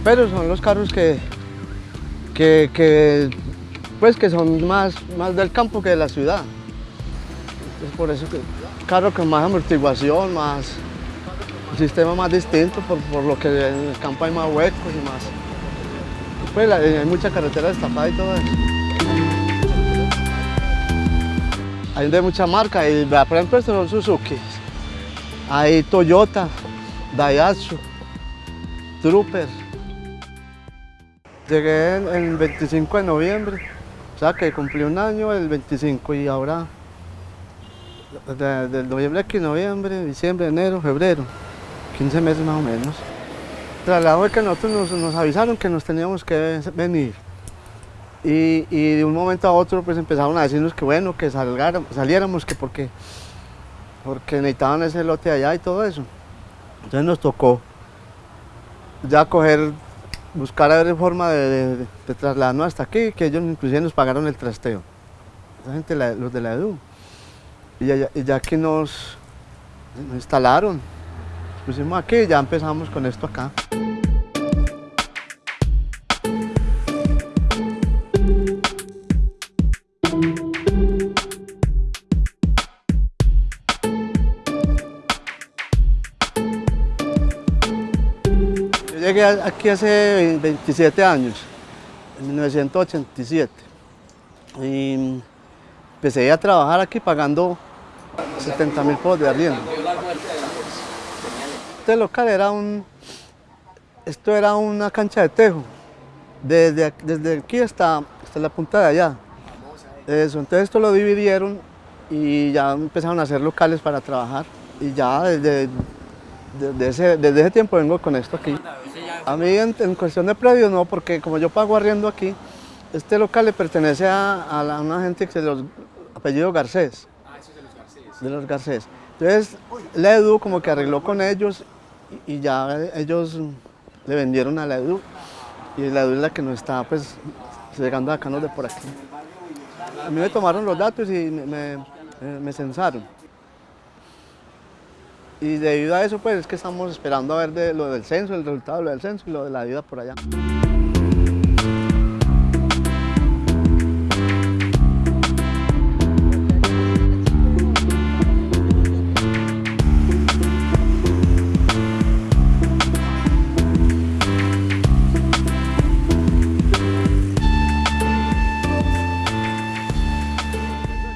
camperos son los carros que, que, que, pues que son más, más del campo que de la ciudad. Es por eso que carro con más amortiguación, más un sistema más distinto, por, por, lo que en el campo hay más huecos y más. Pues hay mucha carretera destapada y todo eso. Hay de mucha marca, y, por ejemplo estos son Suzuki, hay Toyota, Daihatsu, Trooper. Llegué el 25 de noviembre, o sea que cumplí un año el 25 y ahora del noviembre aquí, noviembre, diciembre, enero, febrero, 15 meses más o menos. Traslado de que nosotros nos, avisaron que nos teníamos que venir y, y, de un momento a otro pues empezaron a decirnos que bueno, que saliéramos, que porque, porque necesitaban ese lote allá y todo eso. Entonces nos tocó ya coger, buscar a ver forma de, de, trasladarnos hasta aquí, que ellos inclusive nos pagaron el trasteo. Esa gente, los de la EDU. Y ya, que nos, nos instalaron, nos pusimos aquí y ya empezamos con esto acá. Llegué aquí hace 27 años, en 1987. Y empecé a trabajar aquí pagando 70 mil pesos de arriendo. Este local era un, esto era una cancha de tejo, desde, desde aquí hasta, hasta la punta de allá. Eso, entonces esto lo dividieron y ya empezaron a hacer locales para trabajar. Y ya desde, desde, ese, desde ese tiempo vengo con esto aquí. A mí en, cuestión de predios no, porque como yo pago arriendo aquí, este local le pertenece a, una gente que se los apellido Garcés. Ah, eso es de los Garcés. De los Garcés. Entonces, la EDU como que arregló con ellos y, ya ellos le vendieron a la EDU. Y la EDU es la que nos está pues llegando acá, no de por aquí. A mí me tomaron los datos y me, me censaron. Y debido a eso, pues es que estamos esperando a ver lo del censo, el resultado de lo del censo y lo de la vida por allá.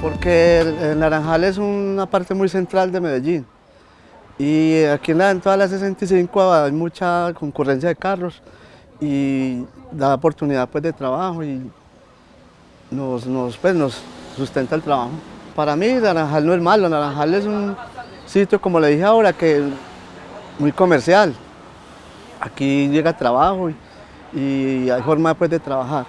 Porque el Naranjal es una parte muy central de Medellín. Y aquí en, la, toda la 65 hay mucha concurrencia de carros y da oportunidad pues, de trabajo y nos, nos, pues, nos sustenta el trabajo. Para mí Naranjal no es malo, Naranjal es un sitio, como le dije ahora, que muy comercial. Aquí llega trabajo y, hay forma pues, de trabajar.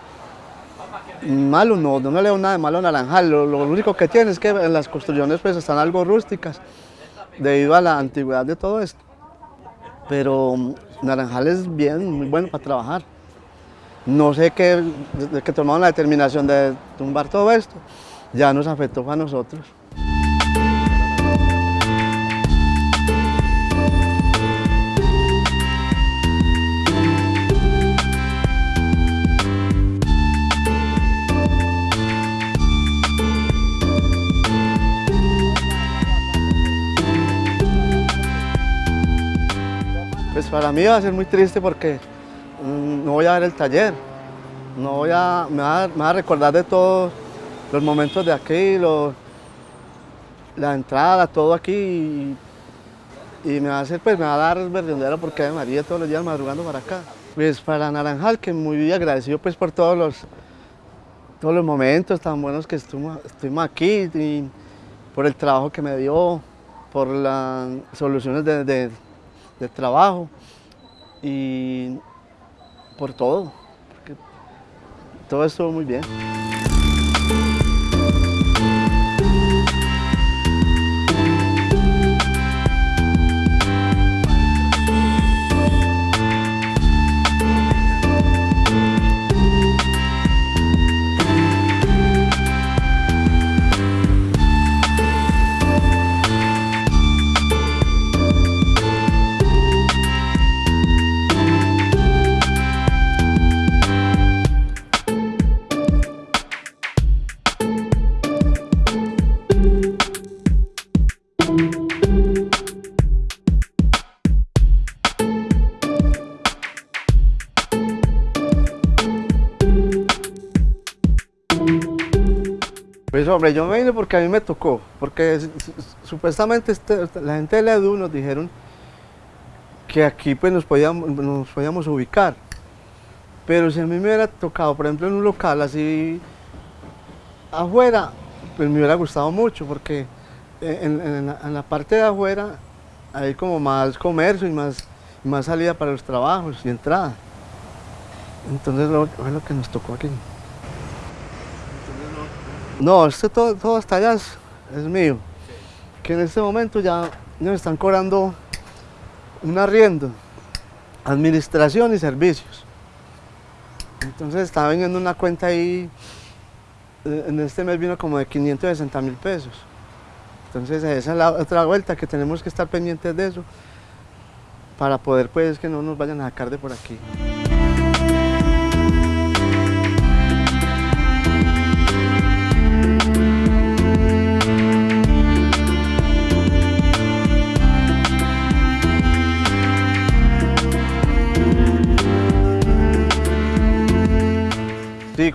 Malo no, no le veo nada de malo a Naranjal, lo, lo único que tiene es que en las construcciones pues, están algo rústicas debido a la antigüedad de todo esto. Pero mm, Naranjal es bien, muy bueno para trabajar. No sé qué, desde que tomamos la determinación de tumbar todo esto, ya nos afectó a nosotros. Para mí va a ser muy triste porque mm, no voy a ver el taller, no voy a, me, va a, recordar de todos los momentos de aquí, la entrada, todo aquí y, me va a hacer, pues me va a dar verdadero porque de María todos los días madrugando para acá. Pues para Naranjal, que muy agradecido pues por todos los, todos los momentos tan buenos que estuvimos, aquí y por el trabajo que me dio, por las soluciones de trabajo y por todo, porque todo estuvo muy bien. Pues hombre, yo me vine porque a mí me tocó, porque supuestamente este, la gente de la EDU nos dijeron que aquí pues nos podíamos, nos podíamos ubicar. Pero si a mí me hubiera tocado, por ejemplo, en un local así afuera, pues me hubiera gustado mucho, porque en, la, parte de afuera hay como más comercio y más, más salida para los trabajos y entrada. Entonces lo, lo que nos tocó aquí. No, este todo, hasta allá es, mío. Que en este momento ya nos están cobrando un arriendo, administración y servicios. Entonces estaba vendiendo una cuenta ahí, eh, en este mes vino como de 560 mil pesos. Entonces esa es la otra vuelta que tenemos que estar pendientes de eso para poder pues que no nos vayan a sacar de por aquí.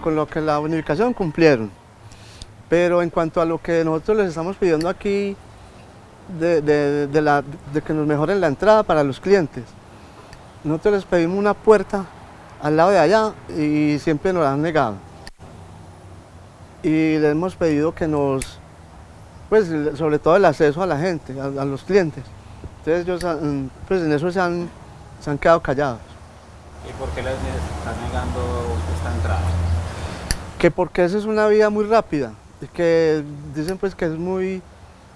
Con lo que la bonificación cumplieron. Pero en cuanto a lo que nosotros les estamos pidiendo aquí, de, que nos mejoren la entrada para los clientes, nosotros les pedimos una puerta al lado de allá y siempre nos la han negado. Y les hemos pedido que nos, pues sobre todo el acceso a la gente, a, los clientes. Entonces ellos pues en eso se han, se han quedado callados. ¿Y por qué les están negando esta entrada? Que porque esa es una vía muy rápida, que dicen pues que es muy,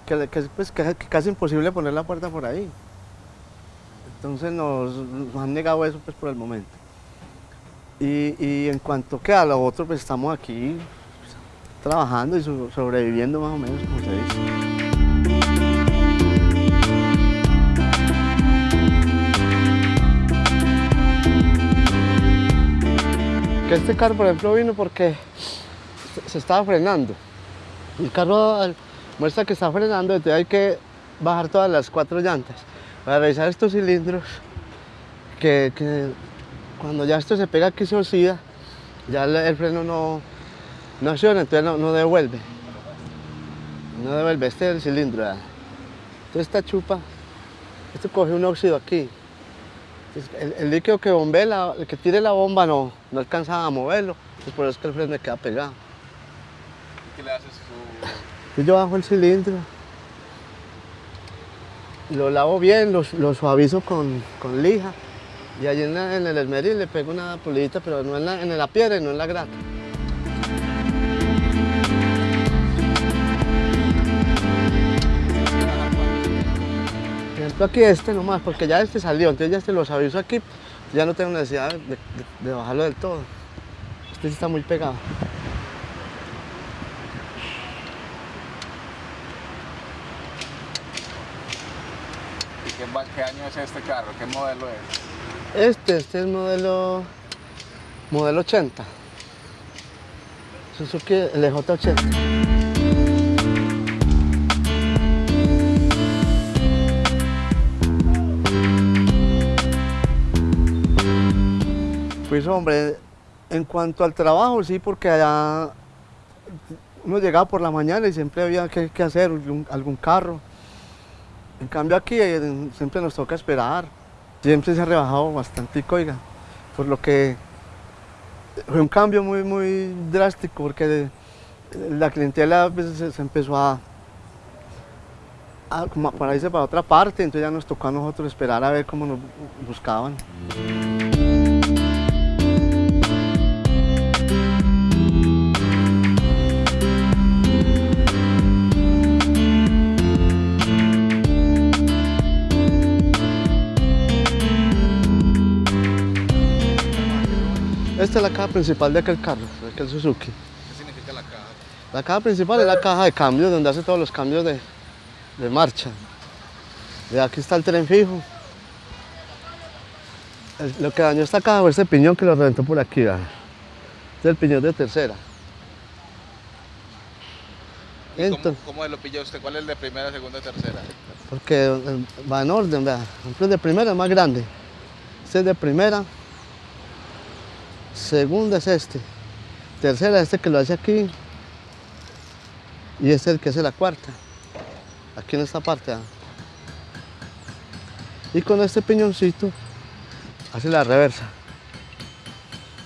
que, que, pues, que, casi imposible poner la puerta por ahí. Entonces nos, han negado eso pues por el momento. Y, y, en cuanto que a lo otro, pues estamos aquí trabajando y sobreviviendo más o menos, como se dice. Este carro, por ejemplo, vino porque se estaba frenando. El carro muestra que está frenando, entonces hay que bajar todas las cuatro llantas para revisar estos cilindros que, cuando ya esto se pega aquí se oxida, ya el, freno no, no acciona, entonces no, devuelve. No devuelve, este es el cilindro. Entonces esta chupa, esto coge un óxido aquí, el, líquido que bombee, el que tire la bomba no, no alcanza a moverlo, es por eso que el freno me queda pegado. ¿Qué le haces tú? Yo bajo el cilindro, lo lavo bien, lo, suavizo con, lija y allí en, el esmeril le pego una pulidita, pero no en la, en la piedra y no en la grata. Ejemplo aquí este nomás, porque ya este salió, entonces ya este los aviso aquí, ya no tengo necesidad de, bajarlo del todo. Este sí está muy pegado. ¿Y qué, qué año es este carro? ¿Qué modelo es? Este, este es modelo, modelo 80. Suzuki LJ80. Pues hombre, en cuanto al trabajo, sí, porque allá uno llegaba por la mañana y siempre había que, hacer algún, carro. En cambio aquí eh, siempre nos toca esperar. Siempre se ha rebajado bastante, oiga, por lo que fue un cambio muy, muy drástico, porque la clientela pues, se, empezó a, a, para irse para otra parte, entonces ya nos tocó a nosotros esperar a ver cómo nos buscaban. Esta es la caja principal de aquel carro, de aquel Suzuki. ¿Qué significa la caja? La caja principal es la caja de cambio, donde hace todos los cambios de, marcha. De aquí está el tren fijo. lo que dañó esta caja fue este piñón que lo reventó por aquí. Este es el piñón de tercera. cómo, lo pilló usted? ¿Cuál es el de primera, segunda, tercera? Porque eh, va en orden, vea. El de primera es más grande. Este es de primera, Segunda es este. Tercera este que lo hace aquí. y este es el que hace la cuarta, aquí en esta parte. ah. Y con este piñoncito hace la reversa.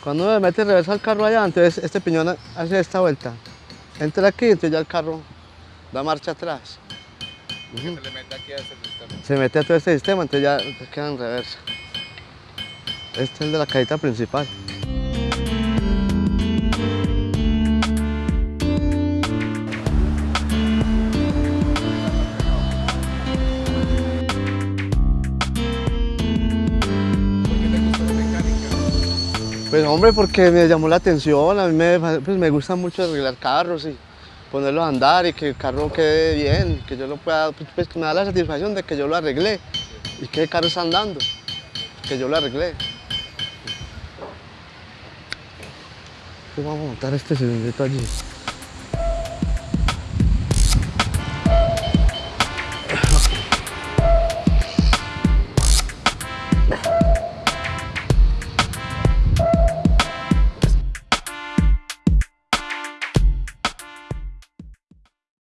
Cuando uno le mete reversa al carro allá, entonces este piñón hace esta vuelta. Entra aquí, entonces ya el carro da marcha atrás. Se le mete aquí a este sistema. Se mete a todo este sistema, entonces ya queda en reversa. Este es el de la cajita principal. Pues hombre, porque me llamó la atención, a mí me, pues, me gusta mucho arreglar carros y ponerlos a andar y que el carro quede bien, que yo lo pueda, pues, pues, que me da la satisfacción de que yo lo arreglé y que el carro está andando, que yo lo arreglé. Vamos a montar este cilindrito allí.